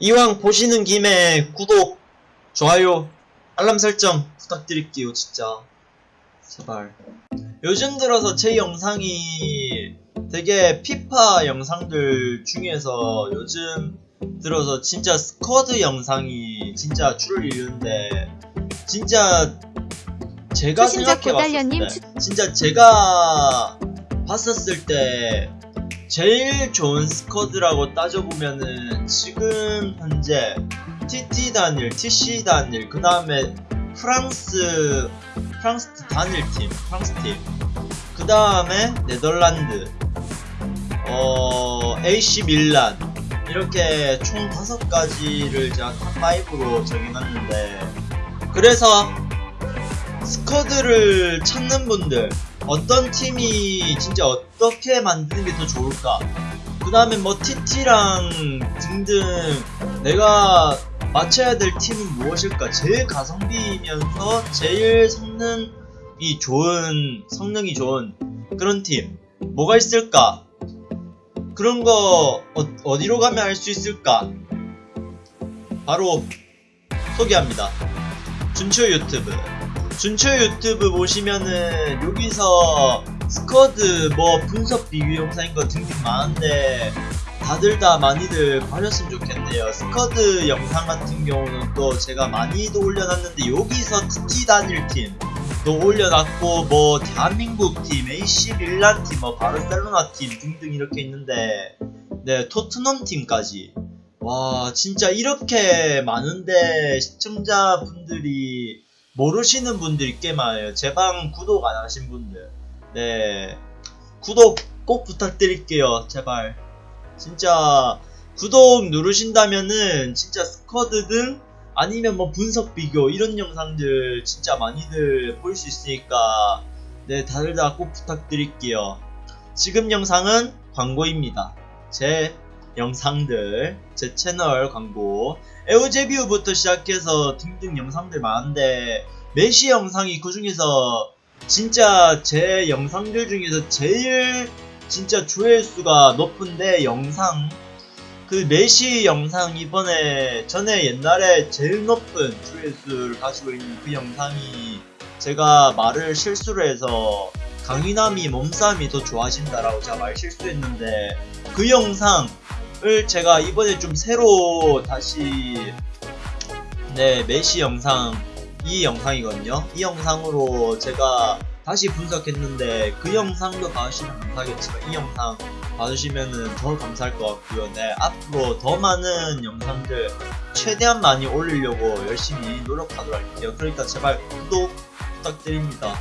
이왕 보시는 김에 구독, 좋아요, 알람 설정 부탁드릴게요, 진짜. 제발. 요즘 들어서 제 영상이 되게 피파 영상들 중에서 요즘 들어서 진짜 스쿼드 영상이 진짜 줄을 이루는데 진짜 제가 생각해봤을 때 진짜 제가 봤었을 때 제일 좋은 squad라고 따져보면은 지금 현재 TT 단일, TC 단일, 그 다음에 프랑스 프랑스 단일 팀, 프랑스 팀, 그 다음에 네덜란드, 어 AC 밀란. 이렇게 총 다섯 가지를 제가 top 5로 정해놨는데. 그래서 squad를 찾는 분들 어떤 팀이 진짜 어떻게 만드는 게 더 좋을까? 그 다음에 뭐 TT랑 등등 내가 맞춰야 될 팀은 무엇일까? 제일 가성비이면서 제일 성능이 좋은 성능이 좋은 그런 팀 뭐가 있을까? 그런 거 어, 디로 가면 알 수 있을까? 바로 소개합니다. 준초 유튜브 준초 유튜브 보시면은 여기서 squad 뭐 분석 비교 영상인 거 등등 많은데 다들 다 많이들 봐줬으면 좋겠네요. squad 영상 같은 경우는 또 제가 많이도 올려놨는데 여기서 TT 단일 팀도 올려놨고 뭐 대한민국 팀, AC 밀란 팀, 뭐 바르셀로나 팀 등등 이렇게 있는데 네 토트넘 팀까지 와 진짜 이렇게 많은데 시청자분들이 모르시는 분들이 꽤 많아요. 제 방 구독 안 하신 분들. 네. 구독 꼭 부탁드릴게요. 제발. 진짜 구독 누르신다면은 진짜 스쿼드든 아니면 뭐 분석 비교 이런 영상들 진짜 많이들 볼 수 있으니까 네, 다들 다 꼭 부탁드릴게요. 지금 영상은 광고입니다. 제 영상들, 제 채널 광고, 에오제비우부터 시작해서 등등 영상들 많은데 메시 영상이 그 중에서 진짜 제 영상들 중에서 제일 진짜 조회수가 높은데 영상. 그 메시 영상 이번에 전에 옛날에 제일 높은 조회수를 가지고 있는 그 영상이 제가 말을 실수를 해서 강인함이 몸싸움이 더 좋아진다라고 제가 말 실수했는데 그 영상 을 제가 이번에 좀 새로 다시 네 메시 영상 이 영상이거든요. 이 영상으로 제가 다시 분석했는데 그 영상도 봐주시면 감사하겠지만 이 영상 봐주시면은 더 감사할 것 같고요. 네 앞으로 더 많은 영상들 최대한 많이 올리려고 열심히 노력하도록 할게요. 그러니까 제발 구독 부탁드립니다